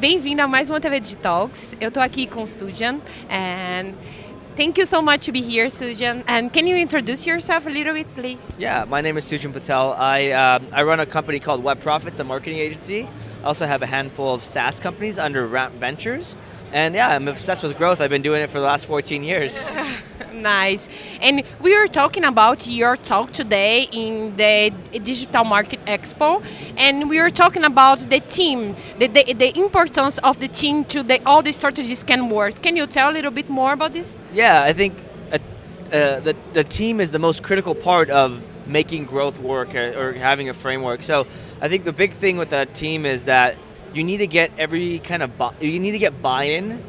Bem-vindo a mais uma TV Digitalks. Eu estou aqui com Sujan and thank you so much to be here, Sujan. And can you introduce yourself a little bit, please? Yeah, my name is Sujan Patel. I, um, I run a company called Web Profits, a marketing agency. I also have a handful of SaaS companies under Ramp Ventures. And yeah, I'm obsessed with growth. I've been doing it for the last 14 years. nice. And we were talking about your talk today in the Digital Market Expo, and we were talking about the team, the, the, the importance of the team to the, all the strategies can work. Can you tell a little bit more about this? Yeah, I think uh, uh, the, the team is the most critical part of making growth work or, or having a framework. So I think the big thing with that team is that you need to get every kind of, you need to get buy-in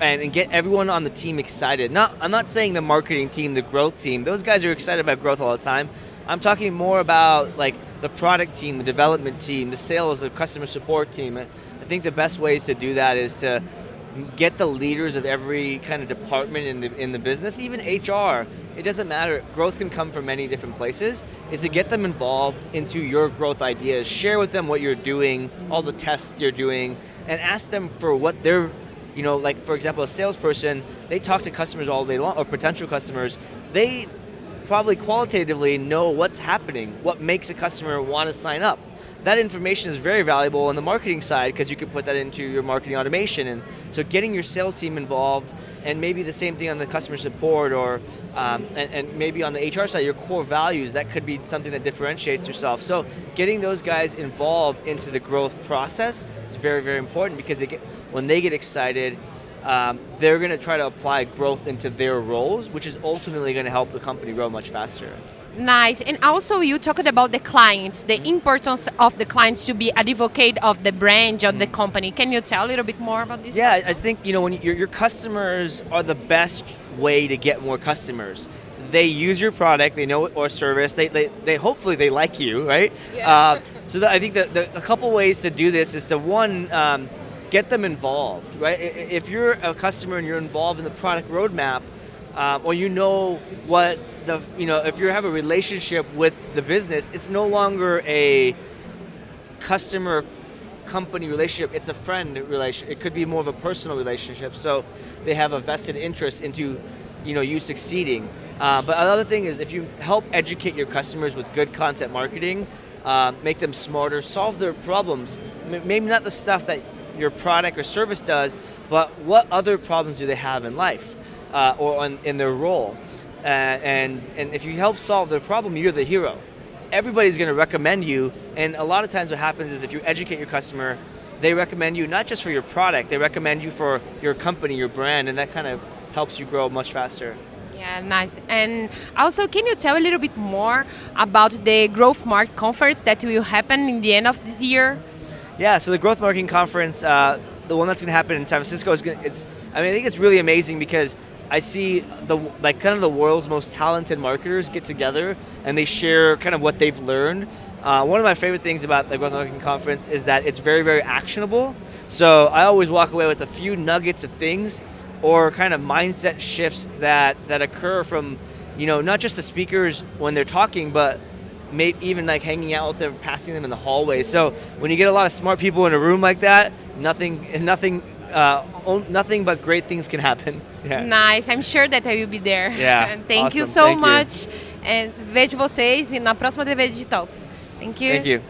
and, and, get everyone on the team excited. Not, I'm not saying the marketing team, the growth team, those guys are excited about growth all the time. I'm talking more about like the product team, the development team, the sales, the customer support team. I think the best ways to do that is to get the leaders of every kind of department in the, in the business, even HR, it doesn't matter, growth can come from many different places, is to get them involved into your growth ideas, share with them what you're doing, all the tests you're doing, and ask them for what they're you know, like for example, a salesperson, they talk to customers all day long, or potential customers, they probably qualitatively know what's happening, what makes a customer want to sign up. That information is very valuable on the marketing side because you can put that into your marketing automation. And so getting your sales team involved and maybe the same thing on the customer support or um, and, and, maybe on the HR side, your core values, that could be something that differentiates yourself. So getting those guys involved into the growth process is very, very important because they get, when they get excited, um, they're going to try to apply growth into their roles, which is ultimately going to help the company grow much faster. Nice, and also you talked about the clients, the importance of the clients to be advocate of the brand of the mm. company. Can you tell a little bit more about this? Yeah, I think you know when your, your customers are the best way to get more customers. They use your product, they know it or service. They, they, they hopefully they like you, right? Yeah. Uh, so the, I think that the, a couple ways to do this is to one. Um, get them involved, right? If you're a customer and you're involved in the product roadmap, um, or you know what the, you know, if you have a relationship with the business, it's no longer a customer company relationship, it's a friend relationship. It could be more of a personal relationship. So they have a vested interest into you know, you succeeding. Uh, but another thing is if you help educate your customers with good content marketing, uh, make them smarter, solve their problems, maybe not the stuff that your product or service does, but what other problems do they have in life uh, or in, in, their role? Uh, and, and if you help solve their problem, you're the hero. Everybody's going to recommend you, and a lot of times what happens is if you educate your customer, they recommend you not just for your product, they recommend you for your company, your brand, and that kind of helps you grow much faster. Yeah, nice. And also, can you tell a little bit more about the Growth Mark conference that will happen in the end of this year? Yeah, so the Growth Marketing Conference, uh, the one that's going to happen in San Francisco, is going it's. I mean, I think it's really amazing because I see the like kind of the world's most talented marketers get together and they share kind of what they've learned. Uh, one of my favorite things about the Growth Marketing Conference is that it's very, very actionable. So I always walk away with a few nuggets of things or kind of mindset shifts that, that occur from, you know, not just the speakers when they're talking, but maybe even like hanging out with them, passing them in the hallway. So when you get a lot of smart people in a room like that, nothing, nothing, uh, nothing but great things can happen. Yeah. Nice, I'm sure that I will be there. Yeah, Thank awesome. you so Thank much. You. And vejo vocês na próxima TV Digitalks. Thank you. Thank you.